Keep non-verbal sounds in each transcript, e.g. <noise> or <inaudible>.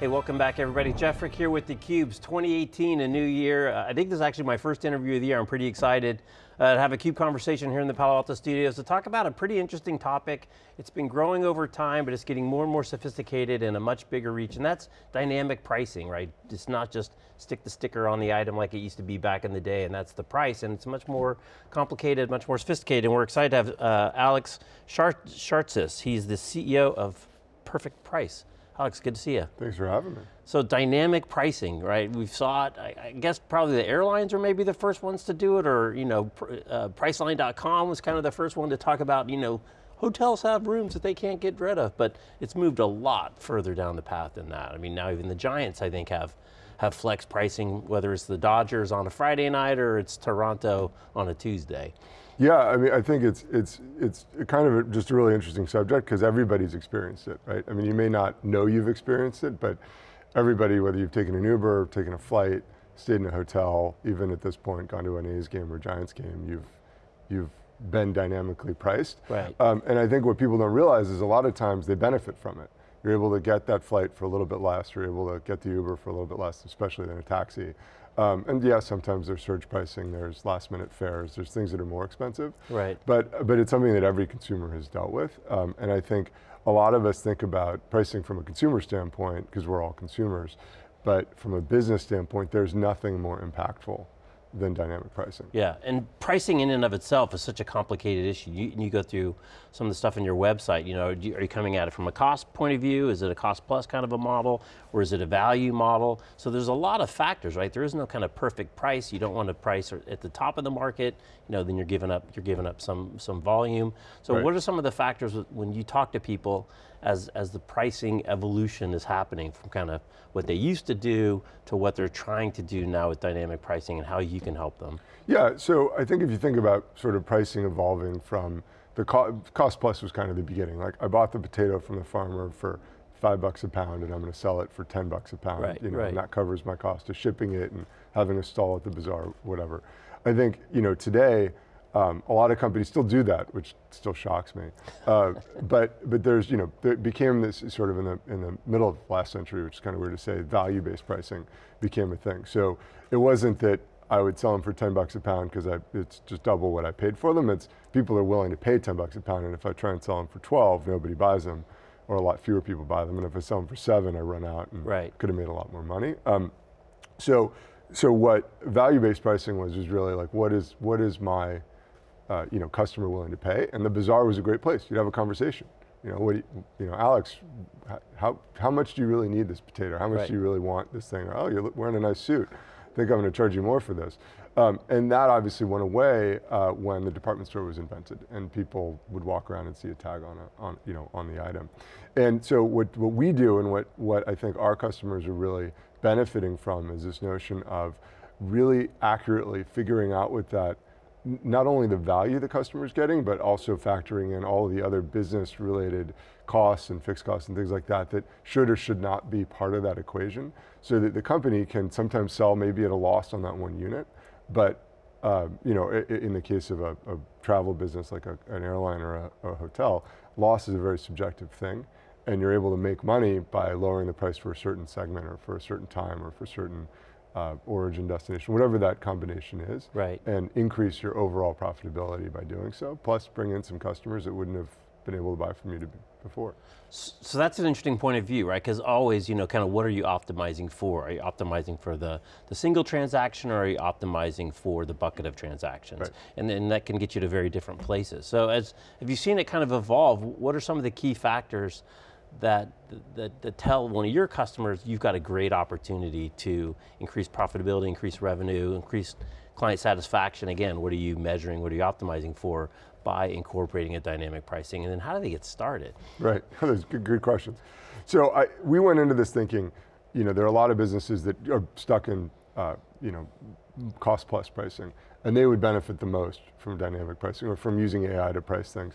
Hey, welcome back everybody. Jeff Frick here with theCUBE's 2018, a new year. Uh, I think this is actually my first interview of the year. I'm pretty excited uh, to have a CUBE conversation here in the Palo Alto studios to talk about a pretty interesting topic. It's been growing over time, but it's getting more and more sophisticated and a much bigger reach, and that's dynamic pricing, right? It's not just stick the sticker on the item like it used to be back in the day, and that's the price, and it's much more complicated, much more sophisticated, and we're excited to have uh, Alex Shartsis. He's the CEO of Perfect Price. Alex, good to see you. Thanks for having me. So dynamic pricing, right? We saw it, I, I, guess probably the airlines are maybe the first ones to do it, or you know, uh, Priceline.com was kind of the first one to talk about, you know, hotels have rooms that they can't get rid of, but it's moved a lot further down the path than that. I mean, now even the giants, I think, have have flex pricing, whether it's the Dodgers on a Friday night or it's Toronto on a Tuesday. Yeah, I mean, I think it's it's it's kind of a, just a really interesting subject because everybody's experienced it, right? I mean, you may not know you've experienced it, but everybody, whether you've taken an Uber, taken a flight, stayed in a hotel, even at this point, gone to an A's game or Giants game, you've you've been dynamically priced. Right. Um, and I think what people don't realize is a lot of times they benefit from it. You're able to get that flight for a little bit less, you're able to get the Uber for a little bit less, especially than a taxi. Um, and yeah, sometimes there's surge pricing, there's last minute fares, there's things that are more expensive. Right. But, but it's something that every consumer has dealt with. Um, and I think a lot of us think about pricing from a consumer standpoint, because we're all consumers, but from a business standpoint, there's nothing more impactful than dynamic pricing. Yeah, and pricing in and of itself is such a complicated issue. You, you go through some of the stuff in your website, you know, are you coming at it from a cost point of view? Is it a cost plus kind of a model? Or is it a value model? So there's a lot of factors, right? There is no kind of perfect price. You don't want to price at the top of the market, you know, then you're giving up, you're giving up some, some volume. So right. what are some of the factors when you talk to people as, as the pricing evolution is happening from kind of what they used to do to what they're trying to do now with dynamic pricing and how you can help them? Yeah, so I think if you think about sort of pricing evolving from the co cost plus was kind of the beginning. Like I bought the potato from the farmer for five bucks a pound and I'm going to sell it for 10 bucks a pound. Right, you know, right. and that covers my cost of shipping it and having a stall at the bazaar, whatever. I think, you know, today, um, a lot of companies still do that, which still shocks me. Uh, <laughs> but but there's you know it became this sort of in the in the middle of last century, which is kind of weird to say. Value-based pricing became a thing. So it wasn't that I would sell them for 10 bucks a pound because I it's just double what I paid for them. It's people are willing to pay 10 bucks a pound, and if I try and sell them for 12, nobody buys them, or a lot fewer people buy them. And if I sell them for seven, I run out and right. could have made a lot more money. Um, so so what value-based pricing was was really like what is what is my uh, you know, customer willing to pay, and the bazaar was a great place. You'd have a conversation. You know, what you, you, know, Alex, how, how much do you really need this potato? How much right. do you really want this thing? Or, oh, you're wearing a nice suit. I think I'm going to charge you more for this. Um, and that obviously went away uh, when the department store was invented and people would walk around and see a tag on, a, on, you know, on the item. And so what, what we do and what, what I think our customers are really benefiting from is this notion of really accurately figuring out what that not only the value the customer is getting, but also factoring in all the other business related costs and fixed costs and things like that that should or should not be part of that equation. So that the company can sometimes sell maybe at a loss on that one unit, but uh, you know, in the case of a, a travel business like a, an airline or a, a hotel, loss is a very subjective thing. And you're able to make money by lowering the price for a certain segment or for a certain time or for certain uh, origin destination, whatever that combination is. Right. And increase your overall profitability by doing so, plus bring in some customers that wouldn't have been able to buy from you to, before. So that's an interesting point of view, right? Because always, you know, kind of what are you optimizing for? Are you optimizing for the, the single transaction or are you optimizing for the bucket of transactions? Right. And then that can get you to very different places. So as, have you seen it kind of evolve, what are some of the key factors that, that, that tell one of your customers you've got a great opportunity to increase profitability, increase revenue, increase client satisfaction. Again, what are you measuring, what are you optimizing for by incorporating a dynamic pricing, and then how do they get started? Right, <laughs> those good, good questions. So I, we went into this thinking, you know, there are a lot of businesses that are stuck in, uh, you know, cost plus pricing, and they would benefit the most from dynamic pricing or from using AI to price things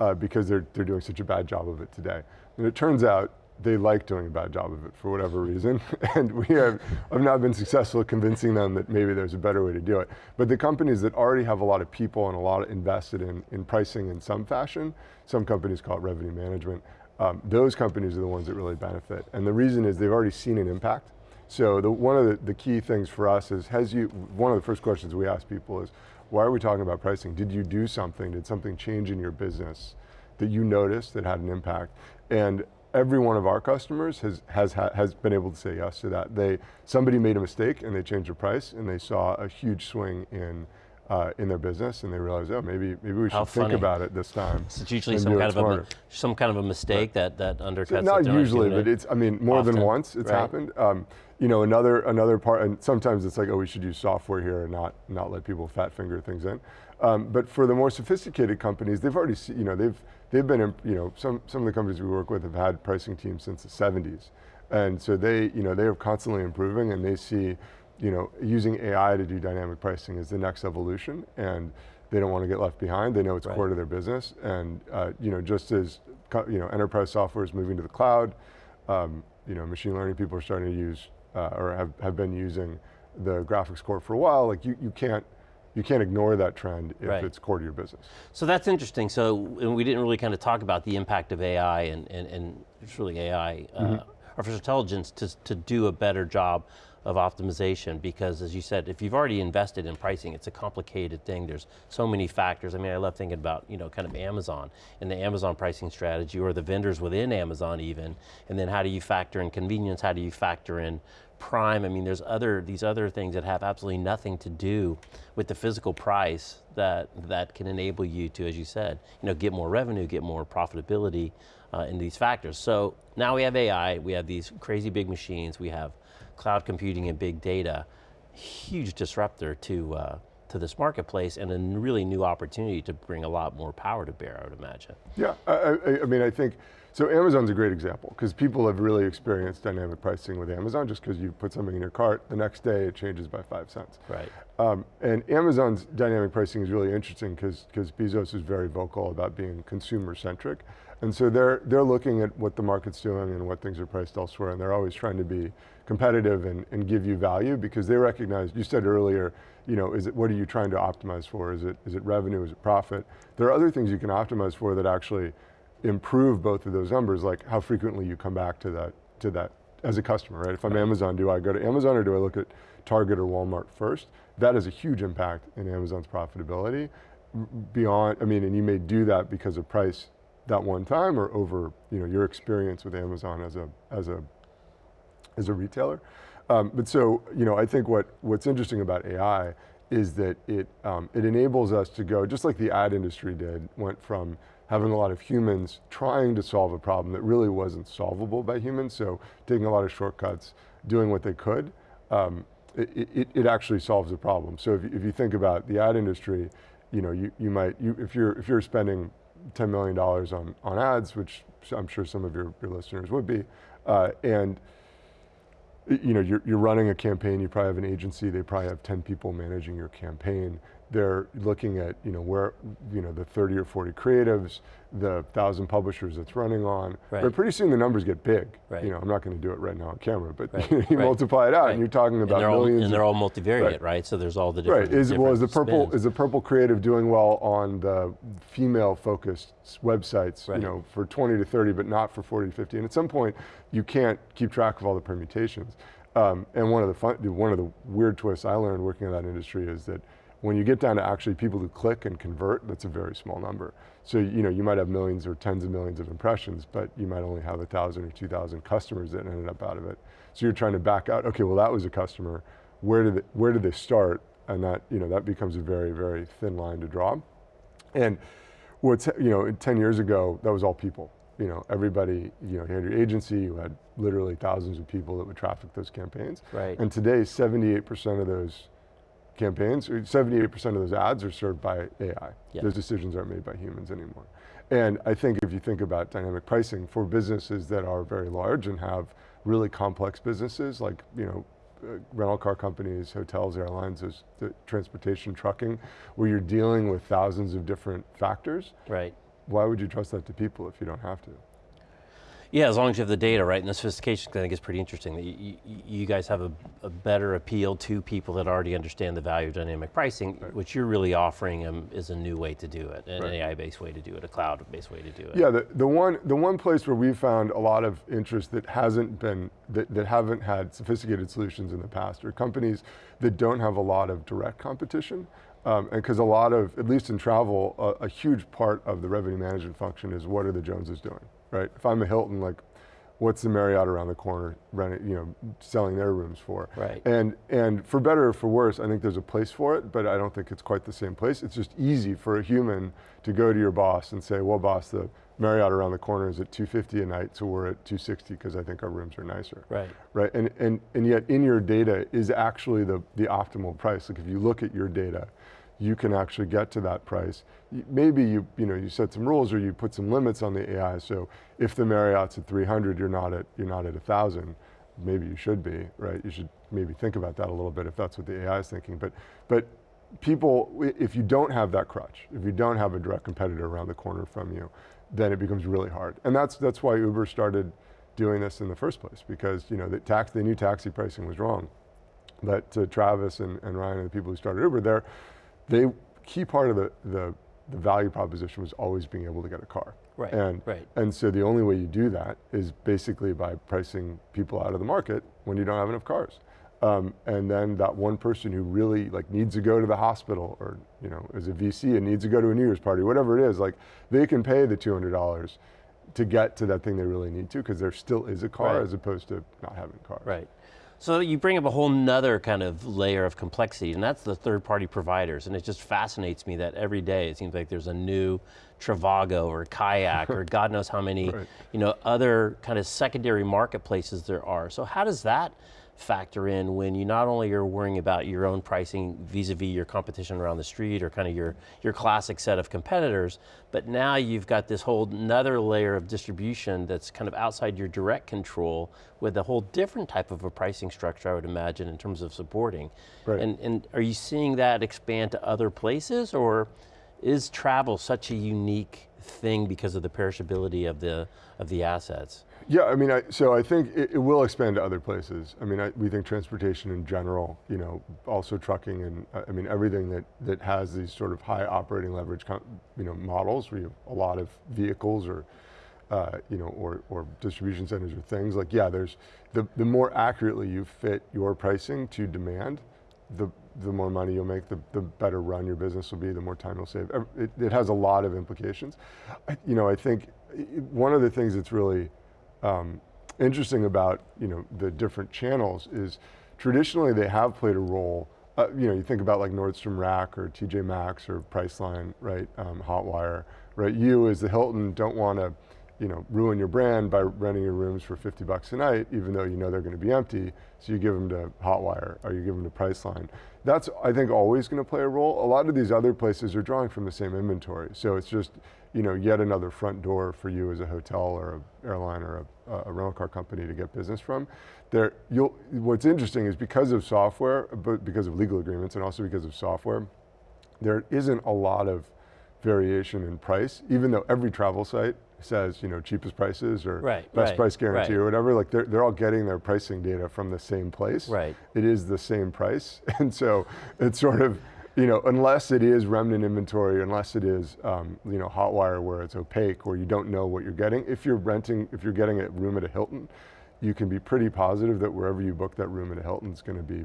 uh, because they're, they're doing such a bad job of it today. And it turns out they like doing a bad job of it for whatever reason. <laughs> and we have, have not been successful convincing them that maybe there's a better way to do it. But the companies that already have a lot of people and a lot invested in, in pricing in some fashion, some companies call it revenue management, um, those companies are the ones that really benefit. And the reason is they've already seen an impact. So the, one of the, the key things for us is, has you, one of the first questions we ask people is, why are we talking about pricing? Did you do something? Did something change in your business that you noticed that had an impact? And every one of our customers has, has, has been able to say yes to that. They, somebody made a mistake and they changed the price and they saw a huge swing in uh, in their business, and they realize, oh, maybe maybe we should think about it this time. So it's usually some kind of a some kind of a mistake right. that that undercuts. So not usually, but it's I mean more Often. than once it's right. happened. Um, you know, another another part, and sometimes it's like, oh, we should use software here and not not let people fat finger things in. Um, but for the more sophisticated companies, they've already, see, you know, they've they've been, you know, some some of the companies we work with have had pricing teams since the 70s, and so they, you know, they are constantly improving, and they see you know, using AI to do dynamic pricing is the next evolution and they don't want to get left behind. They know it's right. core to their business. And uh, you know, just as you know, enterprise software is moving to the cloud, um, you know, machine learning people are starting to use uh, or have, have been using the graphics core for a while. Like you, you can't you can't ignore that trend if right. it's core to your business. So that's interesting. So we didn't really kind of talk about the impact of AI and, and, and it's really AI, mm -hmm. uh, artificial intelligence to, to do a better job of optimization because as you said, if you've already invested in pricing, it's a complicated thing. There's so many factors. I mean, I love thinking about, you know, kind of Amazon and the Amazon pricing strategy or the vendors within Amazon even, and then how do you factor in convenience, how do you factor in prime, I mean, there's other, these other things that have absolutely nothing to do with the physical price that, that can enable you to, as you said, you know, get more revenue, get more profitability uh, in these factors. So now we have AI, we have these crazy big machines, we have cloud computing and big data, huge disruptor to, uh, to this marketplace and a really new opportunity to bring a lot more power to bear, I would imagine. Yeah, I, I, I mean, I think, so Amazon's a great example because people have really experienced dynamic pricing with Amazon just because you put something in your cart, the next day it changes by five cents. Right. Um, and Amazon's dynamic pricing is really interesting because because Bezos is very vocal about being consumer centric. And so they're, they're looking at what the market's doing and what things are priced elsewhere and they're always trying to be competitive and, and give you value because they recognize, you said earlier, you know, is it, what are you trying to optimize for? Is it, is it revenue, is it profit? There are other things you can optimize for that actually improve both of those numbers, like how frequently you come back to that, to that as a customer, right? If I'm Amazon, do I go to Amazon or do I look at Target or Walmart first? That has a huge impact in Amazon's profitability beyond, I mean, and you may do that because of price that one time or over you know, your experience with Amazon as a, as a as a retailer. Um, but so, you know, I think what, what's interesting about AI is that it, um, it enables us to go, just like the ad industry did, went from having a lot of humans trying to solve a problem that really wasn't solvable by humans, so taking a lot of shortcuts, doing what they could, um, it, it, it, actually solves the problem. So if, if you think about the ad industry, you know, you, you might, you, if, you're, if you're spending $10 million on, on ads, which I'm sure some of your, your listeners would be, uh, and you know, you're, you're running a campaign, you probably have an agency, they probably have 10 people managing your campaign. They're looking at, you know, where, you know, the 30 or 40 creatives, the thousand publishers it's running on. Right. But pretty soon the numbers get big. Right. You know, I'm not going to do it right now on camera, but right. <laughs> you multiply it out and you're talking about and millions. All, and they're all multivariate, right. So there's all the different Right, is, different well, is the purple, is the purple creative doing well on the female focused websites, you know, for 20 to 30, but not for 40 to 50. And at some point, you can't keep track of all the permutations. Um, and one of the fun, one of the weird twists I learned working in that industry is that when you get down to actually people who click and convert, that's a very small number. So you know you might have millions or tens of millions of impressions, but you might only have a thousand or two thousand customers that ended up out of it. So you're trying to back out. Okay, well that was a customer. Where did they, where did they start? And that you know that becomes a very very thin line to draw. And what's you know 10 years ago that was all people you know, everybody, you know, you had your agency, you had literally thousands of people that would traffic those campaigns. Right. And today, 78% of those campaigns, 78% of those ads are served by AI. Yep. Those decisions aren't made by humans anymore. And I think if you think about dynamic pricing for businesses that are very large and have really complex businesses like, you know, uh, rental car companies, hotels, airlines, the transportation, trucking, where you're dealing with thousands of different factors. Right why would you trust that to people if you don't have to? Yeah, as long as you have the data, right, and the sophistication, I think is pretty interesting. That you, you, you guys have a, a, better appeal to people that already understand the value of dynamic pricing, right. which you're really offering them is a new way to do it, an right. AI-based way to do it, a cloud-based way to do it. Yeah, the, the, one, the one place where we've found a lot of interest that hasn't been, that, that haven't had sophisticated solutions in the past are companies that don't have a lot of direct competition. Um, and because a lot of, at least in travel, a, a huge part of the revenue management function is what are the Joneses doing? right? If I'm a Hilton, like, what's the Marriott around the corner renting, you know, selling their rooms for? Right. And and for better or for worse, I think there's a place for it, but I don't think it's quite the same place. It's just easy for a human to go to your boss and say, well, boss, the Marriott around the corner is at 250 a night, so we're at 260 because I think our rooms are nicer. Right. Right. And and and yet in your data is actually the the optimal price. Like if you look at your data you can actually get to that price. Maybe you, you, know, you set some rules or you put some limits on the AI. So if the Marriott's at 300, you're not at, you're not at 1,000. Maybe you should be, right? You should maybe think about that a little bit if that's what the AI is thinking. But, but people, if you don't have that crutch, if you don't have a direct competitor around the corner from you, then it becomes really hard. And that's, that's why Uber started doing this in the first place because you know, the tax, they knew taxi pricing was wrong. But to Travis and, and Ryan and the people who started Uber, they're, they, key part of the, the, the value proposition was always being able to get a car. Right, and, right. And so the only way you do that is basically by pricing people out of the market when you don't have enough cars. Um, and then that one person who really like needs to go to the hospital or you know is a VC and needs to go to a New Year's party, whatever it is, like they can pay the $200 to get to that thing they really need to because there still is a car right. as opposed to not having a car. Right. So you bring up a whole nother kind of layer of complexity, and that's the third party providers. And it just fascinates me that every day it seems like there's a new Trivago or Kayak or <laughs> God knows how many right. you know, other kind of secondary marketplaces there are. So how does that factor in when you not only are worrying about your own pricing vis-a-vis -vis your competition around the street or kind of your, your classic set of competitors, but now you've got this whole another layer of distribution that's kind of outside your direct control with a whole different type of a pricing structure, I would imagine, in terms of supporting. Right. And, and are you seeing that expand to other places or is travel such a unique thing because of the perishability of the, of the assets? Yeah, I mean, I, so I think it, it, will expand to other places. I mean, I, we think transportation in general, you know, also trucking and I mean, everything that, that has these sort of high operating leverage, you know, models where you have a lot of vehicles or, uh, you know, or, or distribution centers or things like, yeah, there's, the, the more accurately you fit your pricing to demand, the, the more money you'll make, the, the better run your business will be, the more time you'll save. It, it has a lot of implications. I, you know, I think one of the things that's really um, interesting about you know the different channels is traditionally they have played a role. Uh, you know, you think about like Nordstrom Rack or TJ Maxx or Priceline, right? Um, Hotwire, right? You as the Hilton don't want to, you know, ruin your brand by renting your rooms for 50 bucks a night, even though you know they're going to be empty. So you give them to Hotwire or you give them to Priceline. That's I think always going to play a role. A lot of these other places are drawing from the same inventory, so it's just you know, yet another front door for you as a hotel or an airline or a, a, rental car company to get business from. There, you'll, what's interesting is because of software, but because of legal agreements and also because of software, there isn't a lot of variation in price, even though every travel site says, you know, cheapest prices or right, best right, price guarantee right. or whatever, like they're, they're all getting their pricing data from the same place. Right. It is the same price. <laughs> And so it's sort of, you know, unless it is remnant inventory, unless it is, um, you know, Hotwire where it's opaque or you don't know what you're getting. If you're renting, if you're getting a room at a Hilton, you can be pretty positive that wherever you book that room at a Hilton is going to be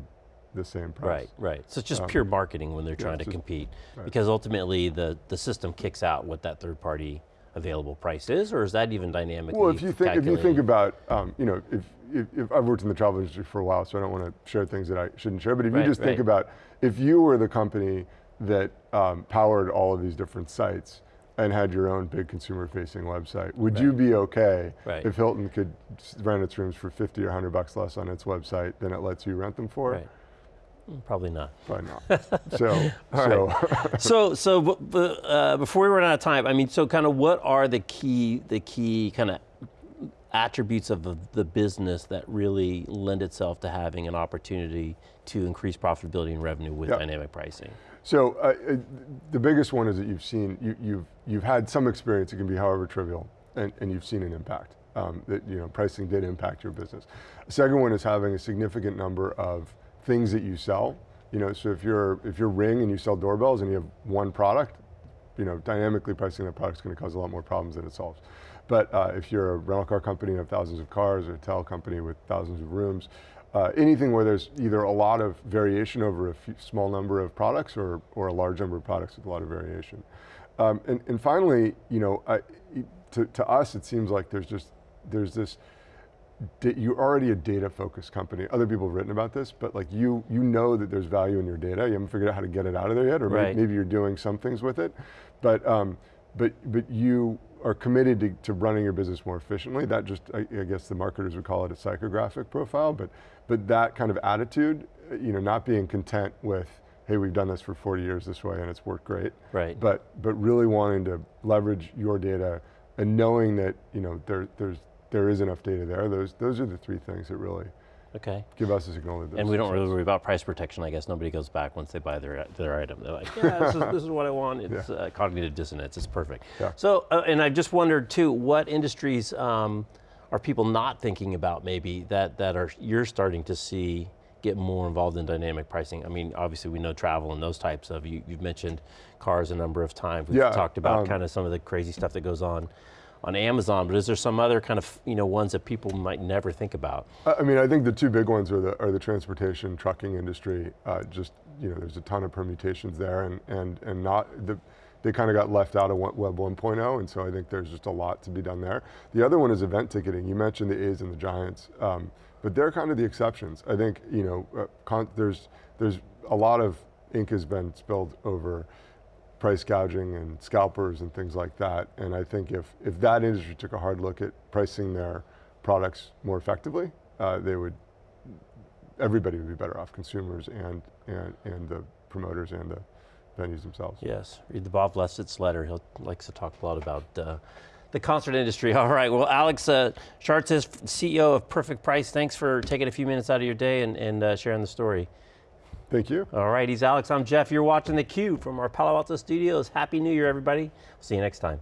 the same price. Right, right. So it's just um, pure marketing when they're yeah, trying to just, compete. Right. Because ultimately the, the system kicks out what that third party available price is, or is that even dynamically Well, if you think, if you think about, um, you know, if, if, if, I've worked in the travel industry for a while, so I don't want to share things that I shouldn't share, but if right, you just right. think about, if you were the company that um, powered all of these different sites and had your own big consumer facing website, would right. you be okay if Hilton could rent its rooms for 50 or 100 bucks less on its website than it lets you rent them for? Mm, probably not. Probably not. <laughs> so, so. Right. so, so uh, before we run out of time, I mean, so kind of what are the key, the key kind of attributes of the, the, business that really lend itself to having an opportunity to increase profitability and revenue with yep. dynamic pricing? So uh, uh, the biggest one is that you've seen, you, you've, you've had some experience, it can be however trivial, and, and you've seen an impact. um, that you know pricing did impact your business. The second one is having a significant number of things that you sell. You know, so if you're if you're Ring and you sell doorbells and you have one product, you know, dynamically pricing that product is going to cause a lot more problems than it solves. But uh, if you're a rental car company and have thousands of cars, or a hotel company with thousands of rooms, uh, anything where there's either a lot of variation over a few, small number of products or, or a large number of products with a lot of variation. Um, and, and finally, you know, I, to, to us, it seems like there's just, there's this, you're already a data focused company. Other people have written about this, but like you, you know that there's value in your data. You haven't figured out how to get it out of there yet, or right. maybe, maybe, you're doing some things with it. But, um, but, but you are committed to, to, running your business more efficiently. That just, I, I, guess the marketers would call it a psychographic profile, but, but that kind of attitude, you know, not being content with, hey, we've done this for 40 years this way and it's worked great. Right. But, but really wanting to leverage your data and knowing that, you know, there, there's, there is enough data there. Those, those are the three things that really okay. give us a signal And we don't really worry about price protection, I guess. Nobody goes back once they buy their, their item. They're like, yeah, this is, this is what I want. It's yeah. uh, cognitive dissonance, it's perfect. Yeah. So, uh, and I just wondered too, what industries um, are people not thinking about maybe that, that are you're starting to see get more involved in dynamic pricing? I mean, obviously we know travel and those types of, you, have mentioned cars a number of times. We've yeah, talked about um, kind of some of the crazy stuff that goes on on Amazon, but is there some other kind of you know ones that people might never think about? I mean, I think the two big ones are the are the transportation trucking industry. Uh, just you know, there's a ton of permutations there, and and and not the. They kind of got left out of Web 1.0, and so I think there's just a lot to be done there. The other one is event ticketing. You mentioned the A's and the Giants, um, but they're kind of the exceptions. I think you know, uh, there's there's a lot of ink has been spilled over price gouging and scalpers and things like that. And I think if, if that industry took a hard look at pricing their products more effectively, uh, they would, everybody would be better off, consumers and, and, and the promoters and the venues themselves. Yes, read the Bob Lefsetz letter. He likes to talk a lot about uh, the concert industry. <laughs> All right, well, Alex uh, Shartsis CEO of Perfect Price. Thanks for taking a few minutes out of your day and, and uh, sharing the story. Thank you. All right, he's Alex, I'm Jeff. You're watching theCUBE from our Palo Alto studios. Happy New Year, everybody. See you next time.